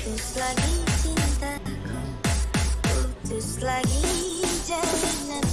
putus lagi cintaku putus lagi jalanan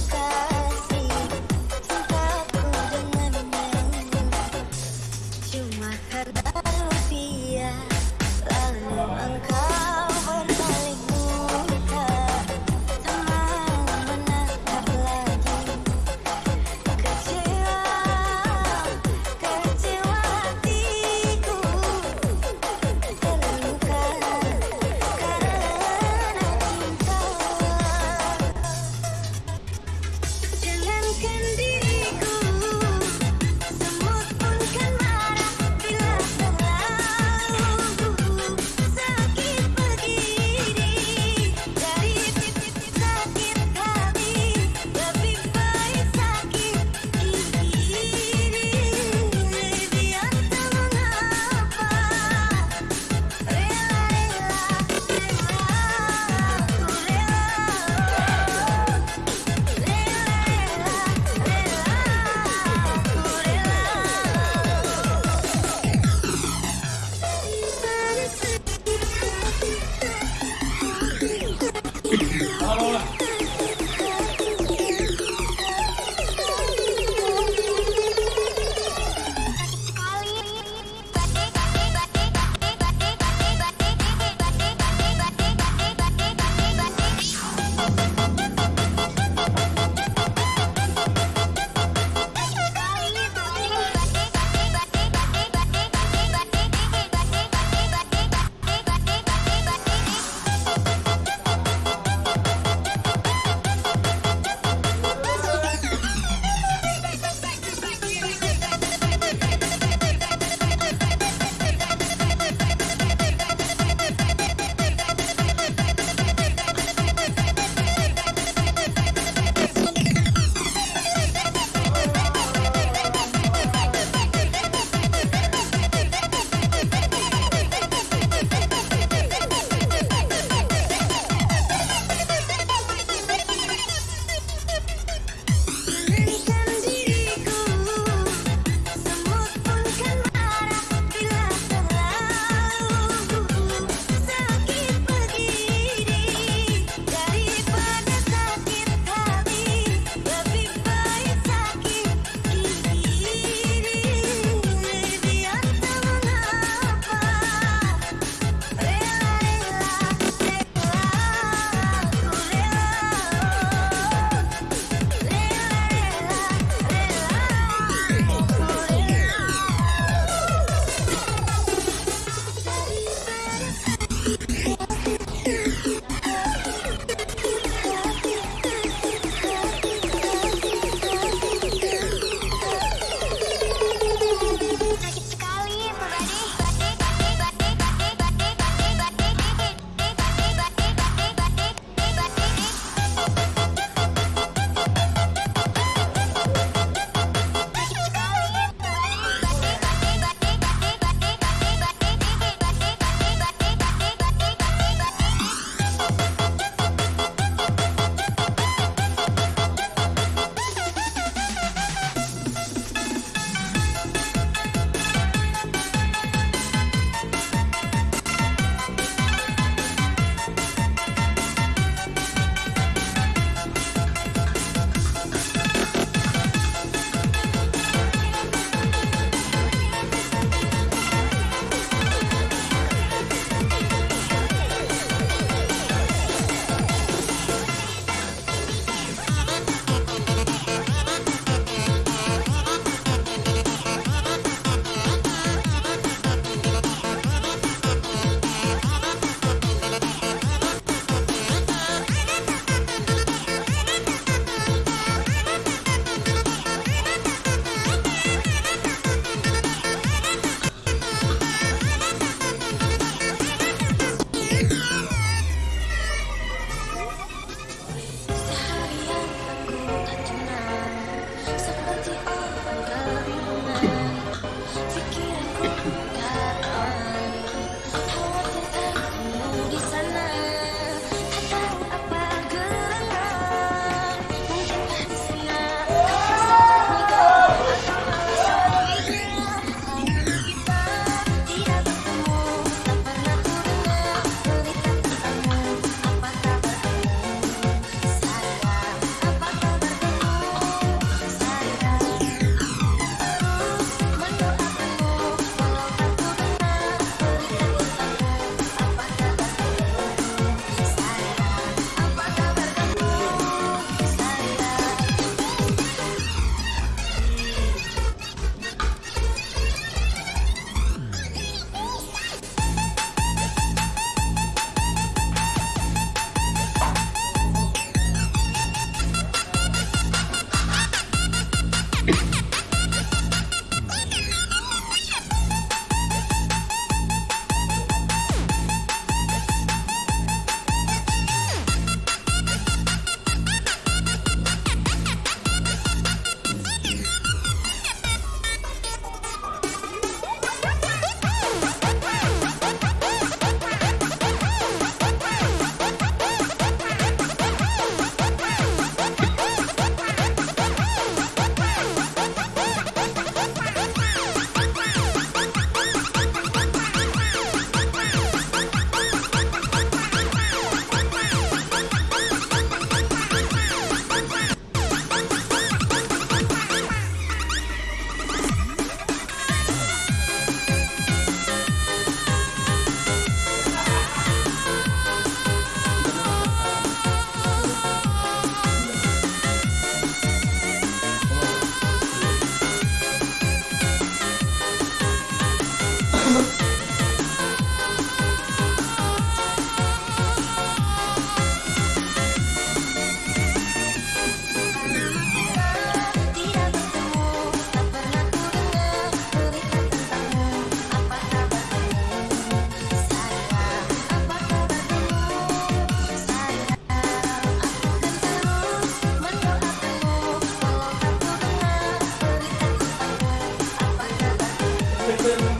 Listen.